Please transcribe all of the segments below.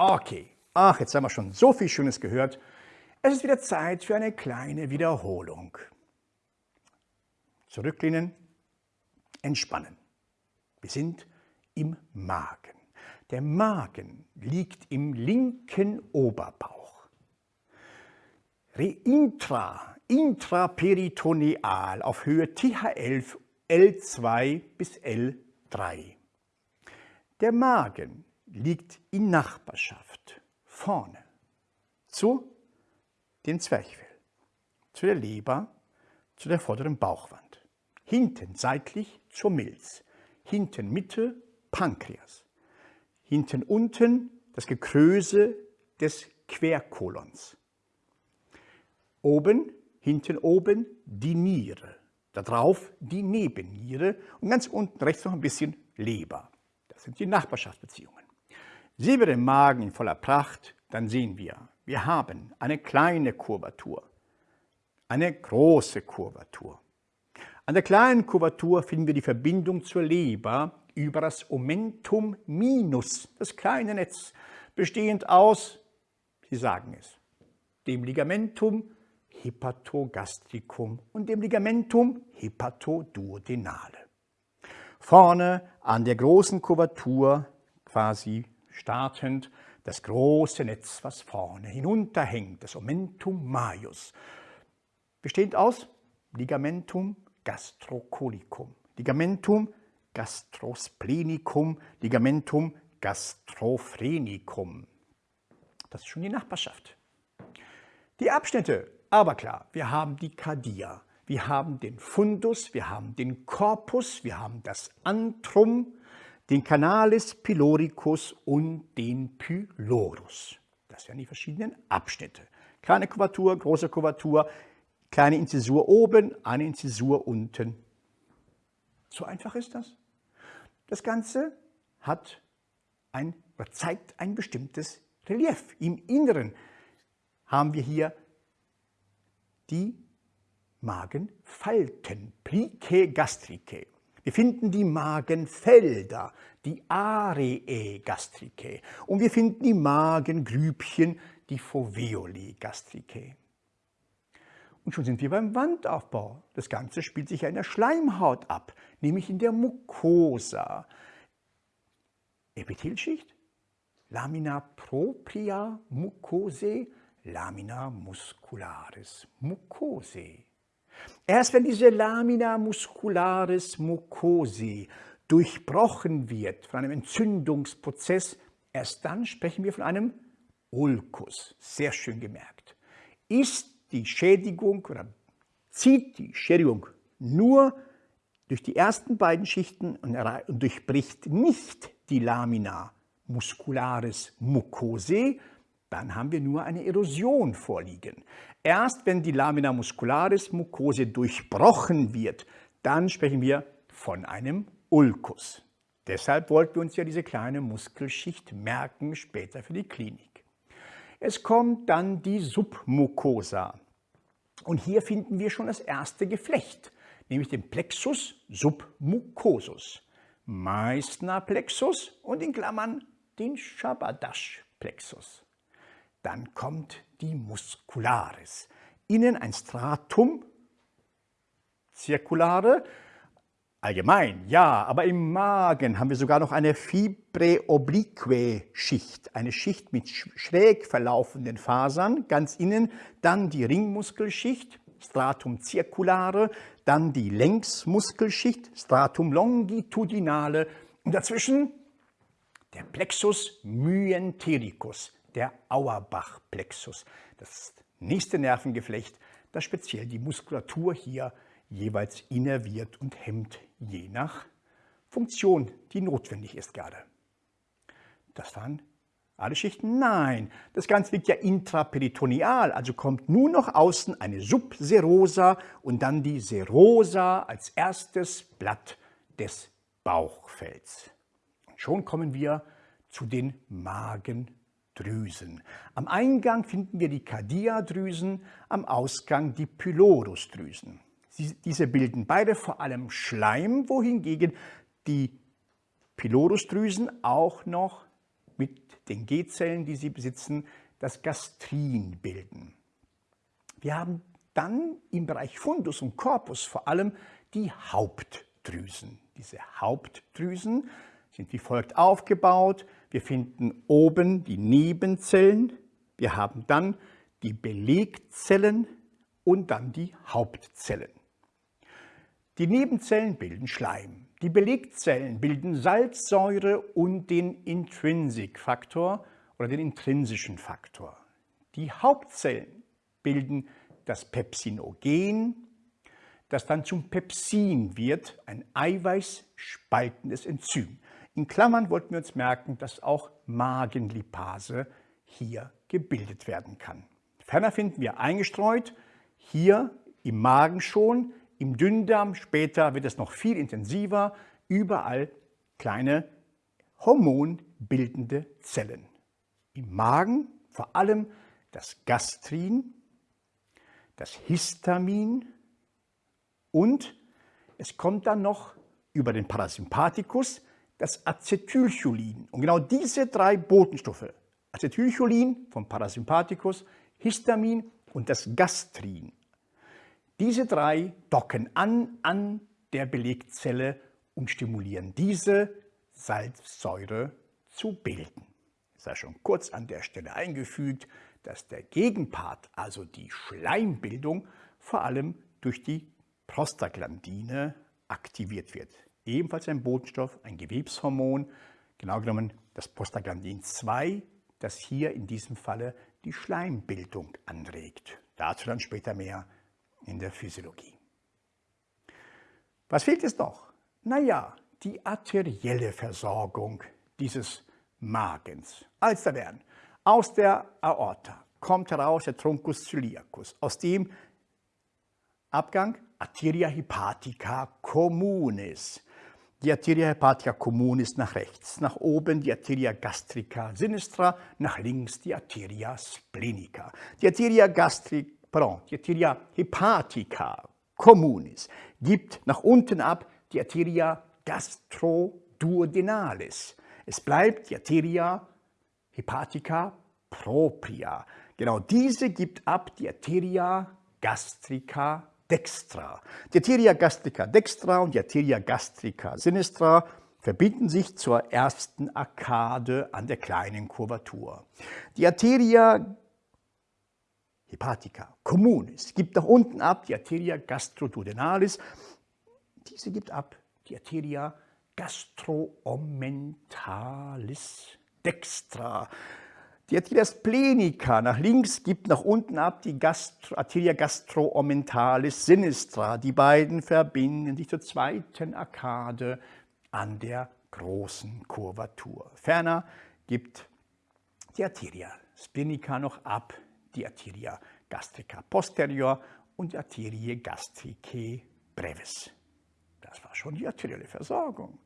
Okay, ach, jetzt haben wir schon so viel Schönes gehört. Es ist wieder Zeit für eine kleine Wiederholung. Zurücklehnen, entspannen. Wir sind im Magen. Der Magen liegt im linken Oberbauch. Intra, intraperitoneal auf Höhe TH11, L2 bis L3. Der Magen liegt in Nachbarschaft vorne. Zu den Zwerchfell, zu der Leber, zu der vorderen Bauchwand, hinten seitlich zur Milz, hinten Mitte Pankreas, hinten unten das Gekröse des Querkolons, oben, hinten oben die Niere, darauf die Nebenniere und ganz unten rechts noch ein bisschen Leber. Das sind die Nachbarschaftsbeziehungen. Sehen wir den Magen in voller Pracht, dann sehen wir, wir haben eine kleine Kurvatur, eine große Kurvatur. An der kleinen Kurvatur finden wir die Verbindung zur Leber über das Omentum minus, das kleine Netz, bestehend aus, Sie sagen es, dem Ligamentum hepatogastricum und dem Ligamentum hepatoduodenale. Vorne an der großen Kurvatur, quasi startend, das große Netz, was vorne hinunterhängt, das Omentum majus, bestehend aus Ligamentum gastrocolicum, Ligamentum gastrosplenicum, Ligamentum gastrophrenicum. Das ist schon die Nachbarschaft. Die Abschnitte, aber klar, wir haben die Cardia, wir haben den Fundus, wir haben den Corpus, wir haben das Antrum, den Canalis pyloricus und den Pylorus. Das wären die verschiedenen Abschnitte. Kleine Kuvatur, große Kuvatur, kleine Inzisur oben, eine Inzisur unten. So einfach ist das. Das Ganze hat ein, zeigt ein bestimmtes Relief. Im Inneren haben wir hier die Magenfalten, Plicae gastricae. Wir finden die Magenfelder, die Areae gastricae. Und wir finden die Magengrübchen, die Foveoli gastricae. Und schon sind wir beim Wandaufbau. Das Ganze spielt sich ja in der Schleimhaut ab, nämlich in der Mucosa. Epithelschicht, Lamina propria mucosae, Lamina muscularis mucosae. Erst wenn diese Lamina muscularis mucosae durchbrochen wird von einem Entzündungsprozess, erst dann sprechen wir von einem Ulkus. Sehr schön gemerkt. Ist die Schädigung oder zieht die Schädigung nur durch die ersten beiden Schichten und durchbricht nicht die Lamina muscularis mucosae, dann haben wir nur eine Erosion vorliegen. Erst wenn die Lamina muscularis mucosae durchbrochen wird, dann sprechen wir von einem Ulkus. Deshalb wollten wir uns ja diese kleine Muskelschicht merken, später für die Klinik. Es kommt dann die Submucosa. Und hier finden wir schon das erste Geflecht, nämlich den Plexus submucosus, Meissner Plexus und in Klammern den Shabadash Plexus. Dann kommt die Muscularis. Innen ein Stratum circulare, allgemein, ja, aber im Magen haben wir sogar noch eine Fibre oblique Schicht, eine Schicht mit schräg verlaufenden Fasern, ganz innen, dann die Ringmuskelschicht, Stratum circulare, dann die Längsmuskelschicht, Stratum longitudinale. Und dazwischen der Plexus myentericus, der Auerbach-Plexus. Das nächste Nervengeflecht, das speziell die Muskulatur hier jeweils innerviert und hemmt, je nach Funktion, die notwendig ist gerade. Das waren alle Schichten? Nein, das Ganze liegt ja intraperitoneal, also kommt nur noch außen eine Subserosa und dann die Serosa als erstes Blatt des Bauchfells. Und schon kommen wir zu den Magendrüsen. Am Eingang finden wir die Cardia-Drüsen, am Ausgang die Pylorusdrüsen. Diese bilden beide vor allem Schleim, wohingegen die Pylorusdrüsen auch noch mit den G-Zellen, die sie besitzen, das Gastrin bilden. Wir haben dann im Bereich Fundus und Corpus vor allem die Hauptdrüsen. Diese Hauptdrüsen sind wie folgt aufgebaut. Wir finden oben die Nebenzellen, wir haben dann die Belegzellen und dann die Hauptzellen. Die Nebenzellen bilden Schleim. Die Belegzellen bilden Salzsäure und den Intrinsic-Faktor oder den intrinsischen Faktor. Die Hauptzellen bilden das Pepsinogen, das dann zum Pepsin wird, ein eiweißspaltendes Enzym. In Klammern wollten wir uns merken, dass auch Magenlipase hier gebildet werden kann. Ferner finden wir eingestreut, hier im Magen schon, im Dünndarm, später wird es noch viel intensiver, überall kleine hormonbildende Zellen. Im Magen vor allem das Gastrin, das Histamin und es kommt dann noch über den Parasympathikus das Acetylcholin. Und genau diese drei Botenstoffe, Acetylcholin vom Parasympathikus, Histamin und das Gastrin, diese drei docken an an der Belegzelle und stimulieren diese Salzsäure zu bilden. Es sei schon kurz an der Stelle eingefügt, dass der Gegenpart, also die Schleimbildung, vor allem durch die Prostaglandine aktiviert wird. Ebenfalls ein Botenstoff, ein Gewebshormon, genau genommen das Prostaglandin 2, das hier in diesem Falle die Schleimbildung anregt. Dazu dann später mehr in der Physiologie. Was fehlt es noch? Naja, die arterielle Versorgung dieses Magens. Also aus der Aorta kommt heraus der Truncus celiacus, aus dem Abgang Arteria hepatica communis. Die Arteria hepatica communis nach rechts, nach oben die Arteria gastrica sinistra, nach links die Arteria splenica. Die Arteria gastrica, pardon, die Arteria hepatica communis gibt nach unten ab die Arteria gastroduodenalis. Es bleibt die Arteria hepatica propria. Genau diese gibt ab die Arteria gastrica dextra. Die Arteria gastrica dextra und die Arteria gastrica sinistra verbinden sich zur ersten Arkade an der kleinen Kurvatur. Die Arteria hepatica communis gibt nach unten ab die Arteria gastroduodenalis. Diese gibt ab die Arteria gastroommentalis dextra. Die Arteria splenica nach links gibt nach unten ab die Gastro, Arteria gastroommentalis sinistra. Die beiden verbinden sich zur zweiten Arkade an der großen Kurvatur. Ferner gibt die Arteria splenica noch ab die Arteria gastrica posterior und die Arterie gastricae brevis. Das war schon die arterielle Versorgung.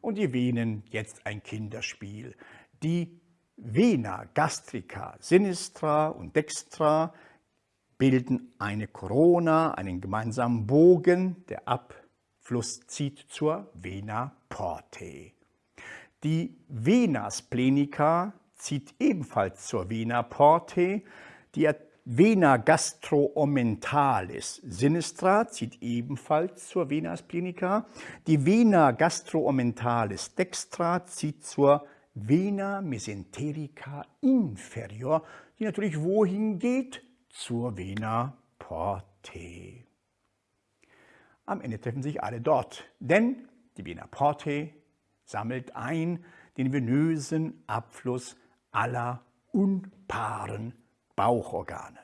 Und die Venen, jetzt ein Kinderspiel. Die Vena gastrica sinistra und dextra bilden eine Corona, einen gemeinsamen Bogen, der Abfluss zieht zur Vena portae. Die Vena splenica zieht ebenfalls zur Vena portae. Die Vena gastroommentalis sinistra zieht ebenfalls zur Vena splenica. Die Vena gastroommentalis dextra zieht zur Vena mesenterica inferior, die natürlich wohin geht? Zur Vena portae. Am Ende treffen sich alle dort, denn die Vena portae sammelt ein den venösen Abfluss aller unpaaren Bauchorgane.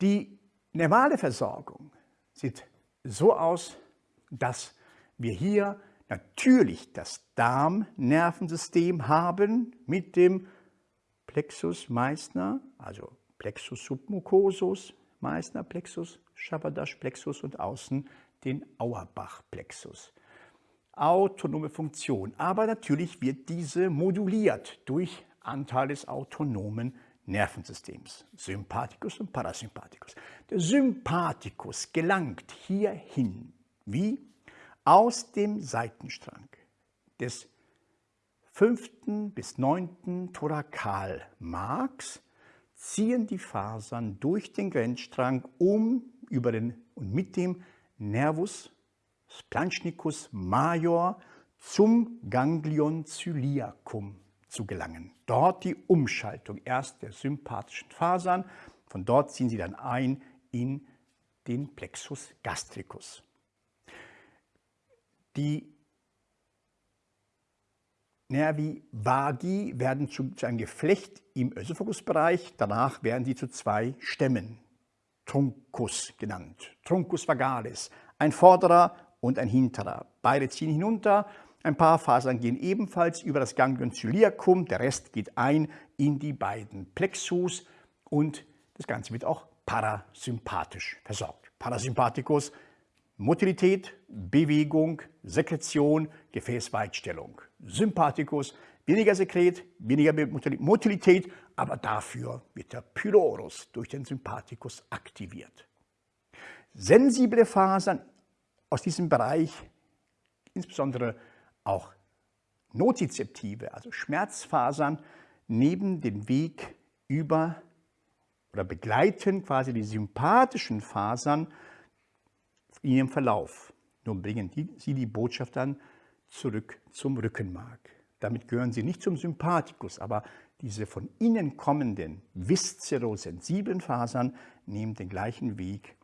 Die nervale Versorgung sieht so aus, dass wir hier natürlich das Darmnervensystem haben mit dem Plexus Meissner, also Plexus submucosus, Meissner Plexus, Shabadash Plexus und außen den Auerbach Plexus. Autonome Funktion, aber natürlich wird diese moduliert durch Anteil des autonomen Nervensystems, Sympathikus und Parasympathikus. Der Sympathikus gelangt hierhin, wie aus dem Seitenstrang des fünften bis neunten Thorakal Marks ziehen die Fasern durch den Grenzstrang um, über den und mit dem Nervus splanchnicus major zum Ganglion ciliacum zu gelangen. Dort die Umschaltung erst der sympathischen Fasern, von dort ziehen sie dann ein in den Plexus gastricus. Die Nervi vagi werden zu, zu einem Geflecht im Ösophagusbereich, danach werden sie zu zwei Stämmen, Truncus genannt, Truncus vagalis, ein vorderer und ein hinterer. Beide ziehen hinunter, ein paar Fasern gehen ebenfalls über das Ganglion ciliacum, der Rest geht ein in die beiden Plexus. Und das Ganze wird auch parasympathisch versorgt. Parasympathikus, Motilität, Bewegung, Sekretion, Gefäßweitstellung. Sympathikus, weniger Sekret, weniger Motilität, aber dafür wird der Pylorus durch den Sympathikus aktiviert. Sensible Fasern aus diesem Bereich, insbesondere auch nozizeptive, also Schmerzfasern, nehmen den Weg über oder begleiten quasi die sympathischen Fasern in ihrem Verlauf. Nun bringen die, sie die Botschaft dann zurück zum Rückenmark. Damit gehören sie nicht zum Sympathikus, aber diese von innen kommenden viszerosensiblen Fasern nehmen den gleichen Weg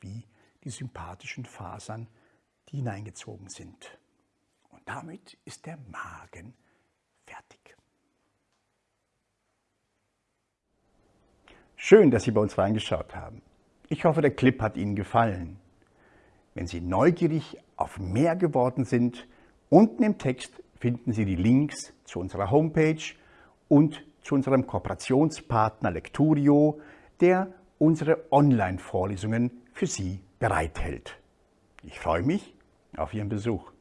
wie die sympathischen Fasern, die hineingezogen sind. Und damit ist der Magen fertig. Schön, dass Sie bei uns reingeschaut haben. Ich hoffe, der Clip hat Ihnen gefallen. Wenn Sie neugierig auf mehr geworden sind, unten im Text finden Sie die Links zu unserer Homepage und zu unserem Kooperationspartner Lecturio, der unsere Online-Vorlesungen für Sie bereithält. Ich freue mich auf Ihren Besuch.